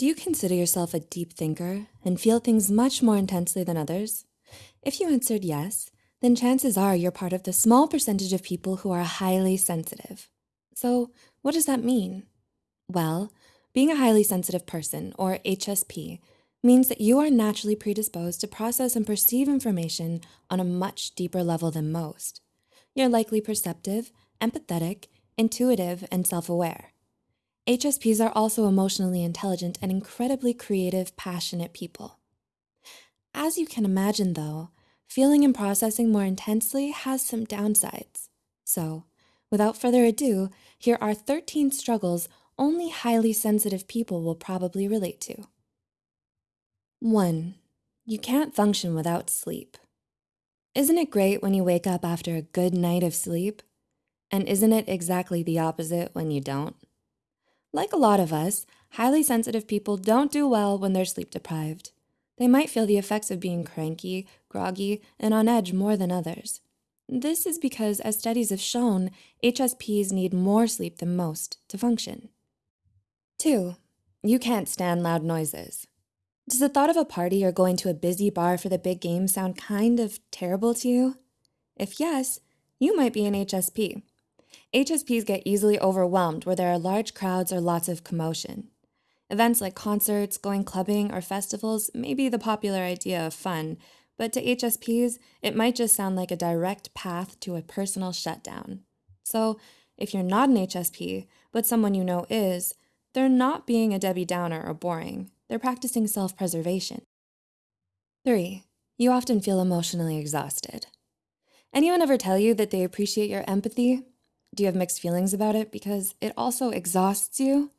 Do you consider yourself a deep thinker and feel things much more intensely than others? If you answered yes, then chances are you're part of the small percentage of people who are highly sensitive. So what does that mean? Well, being a highly sensitive person, or HSP, means that you are naturally predisposed to process and perceive information on a much deeper level than most. You're likely perceptive, empathetic, intuitive, and self-aware. HSPs are also emotionally intelligent and incredibly creative, passionate people. As you can imagine though, feeling and processing more intensely has some downsides. So without further ado, here are 13 struggles only highly sensitive people will probably relate to. One, you can't function without sleep. Isn't it great when you wake up after a good night of sleep? And isn't it exactly the opposite when you don't? Like a lot of us, highly sensitive people don't do well when they're sleep deprived. They might feel the effects of being cranky, groggy, and on edge more than others. This is because, as studies have shown, HSPs need more sleep than most to function. Two, you can't stand loud noises. Does the thought of a party or going to a busy bar for the big game sound kind of terrible to you? If yes, you might be an HSP. HSPs get easily overwhelmed where there are large crowds or lots of commotion. Events like concerts, going clubbing, or festivals may be the popular idea of fun, but to HSPs, it might just sound like a direct path to a personal shutdown. So if you're not an HSP, but someone you know is, they're not being a Debbie Downer or boring. They're practicing self-preservation. Three, you often feel emotionally exhausted. Anyone ever tell you that they appreciate your empathy? Do you have mixed feelings about it because it also exhausts you?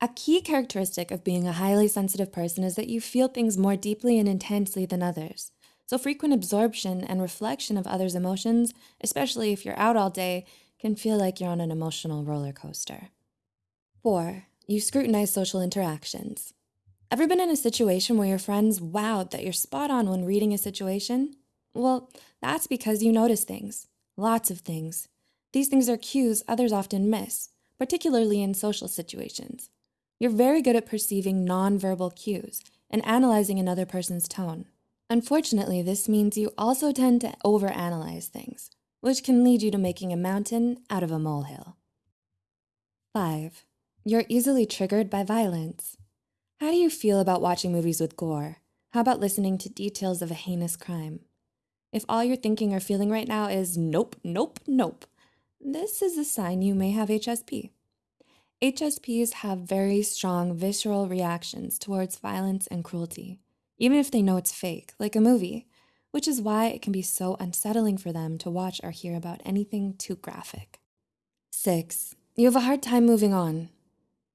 A key characteristic of being a highly sensitive person is that you feel things more deeply and intensely than others. So frequent absorption and reflection of others' emotions, especially if you're out all day, can feel like you're on an emotional roller coaster. Four, you scrutinize social interactions. Ever been in a situation where your friends wowed that you're spot on when reading a situation? Well, that's because you notice things, lots of things. These things are cues others often miss, particularly in social situations. You're very good at perceiving nonverbal cues and analyzing another person's tone. Unfortunately, this means you also tend to overanalyze things, which can lead you to making a mountain out of a molehill. Five, you're easily triggered by violence. How do you feel about watching movies with gore? How about listening to details of a heinous crime? If all you're thinking or feeling right now is nope, nope, nope, this is a sign you may have HSP. HSPs have very strong visceral reactions towards violence and cruelty, even if they know it's fake, like a movie, which is why it can be so unsettling for them to watch or hear about anything too graphic. Six, you have a hard time moving on.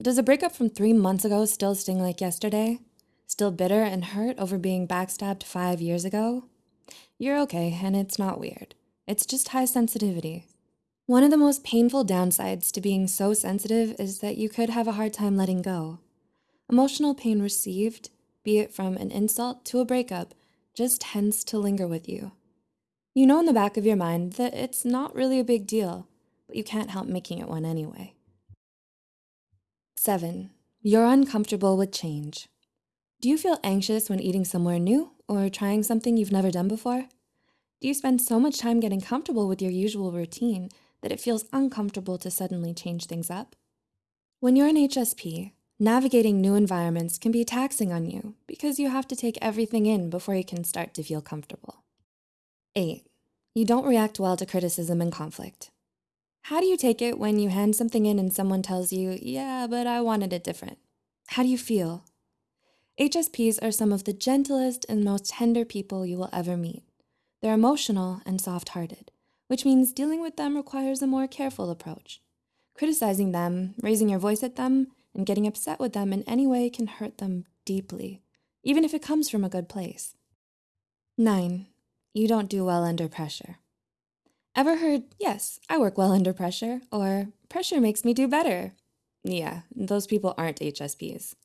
Does a breakup from three months ago still sting like yesterday? Still bitter and hurt over being backstabbed five years ago? You're okay, and it's not weird. It's just high sensitivity. One of the most painful downsides to being so sensitive is that you could have a hard time letting go. Emotional pain received, be it from an insult to a breakup, just tends to linger with you. You know in the back of your mind that it's not really a big deal, but you can't help making it one anyway. Seven, you're uncomfortable with change. Do you feel anxious when eating somewhere new or trying something you've never done before? Do you spend so much time getting comfortable with your usual routine that it feels uncomfortable to suddenly change things up? When you're an HSP, navigating new environments can be taxing on you because you have to take everything in before you can start to feel comfortable. Eight, you don't react well to criticism and conflict. How do you take it when you hand something in and someone tells you, yeah, but I wanted it different? How do you feel? HSPs are some of the gentlest and most tender people you will ever meet. They're emotional and soft-hearted, which means dealing with them requires a more careful approach. Criticizing them, raising your voice at them, and getting upset with them in any way can hurt them deeply, even if it comes from a good place. Nine, you don't do well under pressure. Ever heard, yes, I work well under pressure, or pressure makes me do better? Yeah, those people aren't HSPs.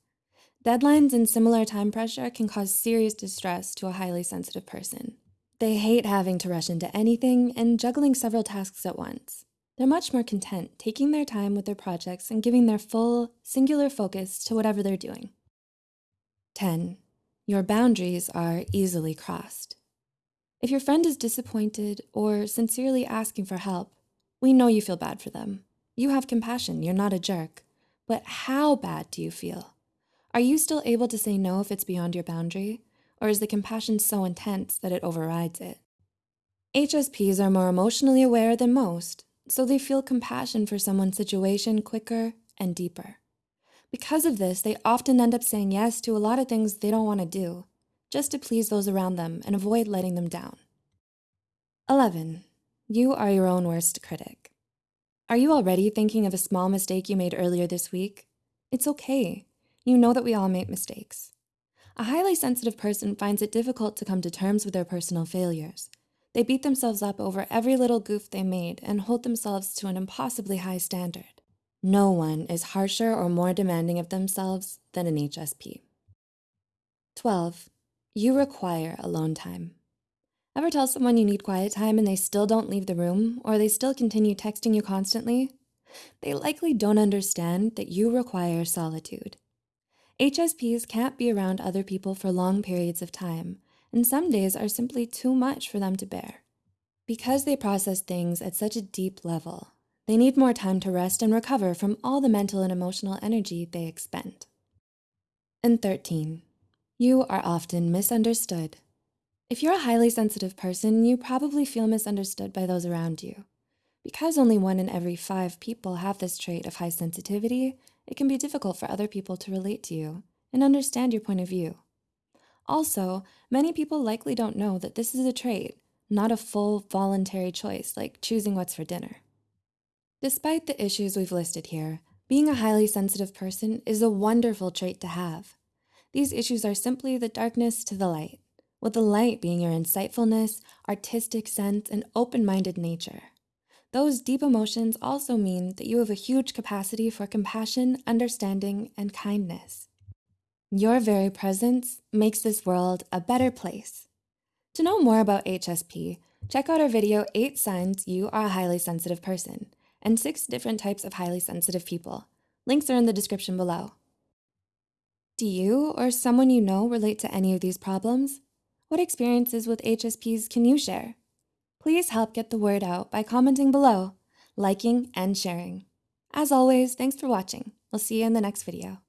Deadlines and similar time pressure can cause serious distress to a highly sensitive person. They hate having to rush into anything and juggling several tasks at once. They're much more content taking their time with their projects and giving their full, singular focus to whatever they're doing. 10. Your boundaries are easily crossed. If your friend is disappointed or sincerely asking for help, we know you feel bad for them. You have compassion, you're not a jerk. But how bad do you feel? Are you still able to say no if it's beyond your boundary? Or is the compassion so intense that it overrides it? HSPs are more emotionally aware than most, so they feel compassion for someone's situation quicker and deeper. Because of this, they often end up saying yes to a lot of things they don't wanna do, just to please those around them and avoid letting them down. 11, you are your own worst critic. Are you already thinking of a small mistake you made earlier this week? It's okay. You know that we all make mistakes. A highly sensitive person finds it difficult to come to terms with their personal failures. They beat themselves up over every little goof they made and hold themselves to an impossibly high standard. No one is harsher or more demanding of themselves than an HSP. 12, you require alone time. Ever tell someone you need quiet time and they still don't leave the room or they still continue texting you constantly? They likely don't understand that you require solitude. HSPs can't be around other people for long periods of time, and some days are simply too much for them to bear. Because they process things at such a deep level, they need more time to rest and recover from all the mental and emotional energy they expend. And 13, you are often misunderstood. If you're a highly sensitive person, you probably feel misunderstood by those around you. Because only one in every five people have this trait of high sensitivity, it can be difficult for other people to relate to you and understand your point of view. Also, many people likely don't know that this is a trait, not a full voluntary choice like choosing what's for dinner. Despite the issues we've listed here, being a highly sensitive person is a wonderful trait to have. These issues are simply the darkness to the light, with the light being your insightfulness, artistic sense, and open-minded nature. Those deep emotions also mean that you have a huge capacity for compassion, understanding, and kindness. Your very presence makes this world a better place. To know more about HSP, check out our video, eight signs you are a highly sensitive person and six different types of highly sensitive people. Links are in the description below. Do you or someone you know relate to any of these problems? What experiences with HSPs can you share? Please help get the word out by commenting below, liking, and sharing. As always, thanks for watching. We'll see you in the next video.